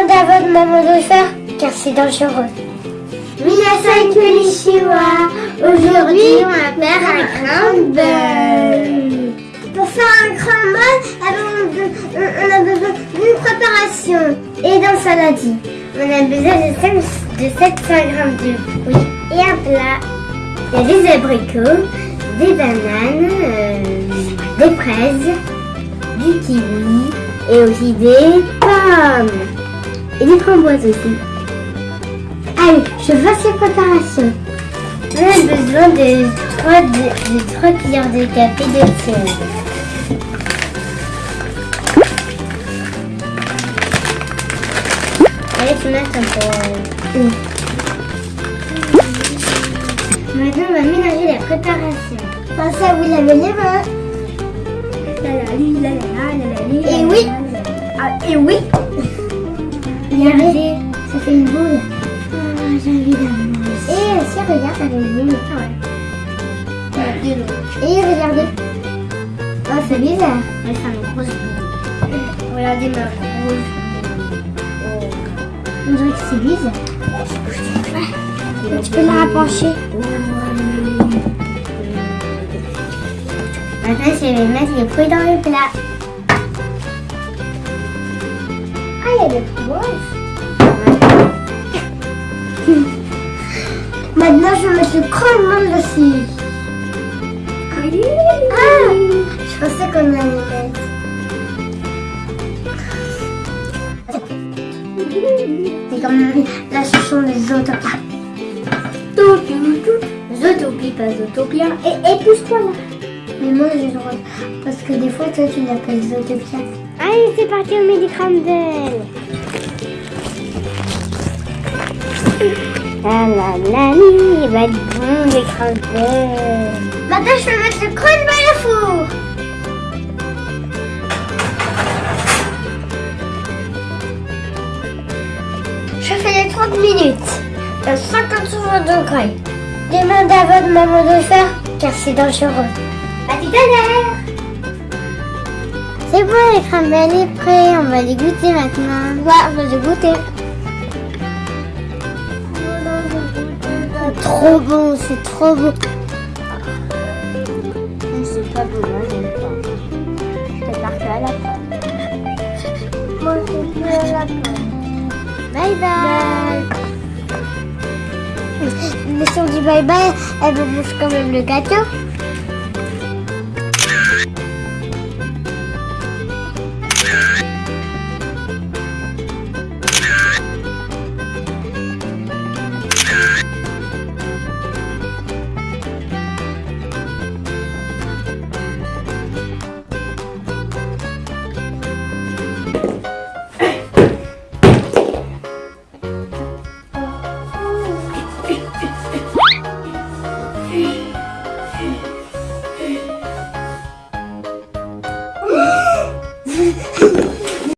Demandez à votre maman de le faire, car c'est dangereux. Minasan Konnichiwa. Aujourd'hui, on va faire un crumble. Pour faire un crumble, on a besoin d'une préparation et d'un saladier. On a besoin de, 700 g de fruits et un plat. Il y a des abricots, des bananes, euh, des fraises, du kiwi et aussi des pommes. Et des framboises aussi. Allez, je fasse la préparation. On a besoin de 3, de, de 3 cuillères de café de sel. Allez, tu un peu. Maintenant, on va mélanger la préparation. Pensez à vous laver les mains. Et oui. Ah, et oui. Regardez, ça fait une boule. Ah, j'ai envie d'amour. Et si regarde, ça fait une boule. Ah ouais. Et regardez. Oh, c'est bizarre. Mais ça me grosse boule. Regardez ma grosse boule. On dirait que c'est bizarre. Tu peux la rapprocher. Maintenant, je vais mettre les fruits dans le plat. Ah, il y a des framboises. Maintenant, je vais mettre le crumble dessus. Ah, je pensais qu'on allait mettre. C'est comme la chanson des autopies. Zootopie, pas Zootopia. Et, et pousse-toi là. Mais moi j'ai le droit. Parce que des fois, toi tu l'appelles Zootopia. Allez, c'est parti, on met. Ah la la, il va être bon, les. Maintenant, je vais mettre le crumble au four. Je fais les 30 minutes. À 50 degrés. Demandez à votre maman de le faire, car c'est dangereux. À tout à l'heure. C'est bon, les crumbles est prêt. On va les goûter maintenant. Ouais, on va les goûter. Trop bon, c'est trop beau. C'est pas beau, moi j'aime pas. Je parle à la fin. Moi je à la fin. Bye bye. Mais si on dit bye bye, elle veut manger quand même le gâteau.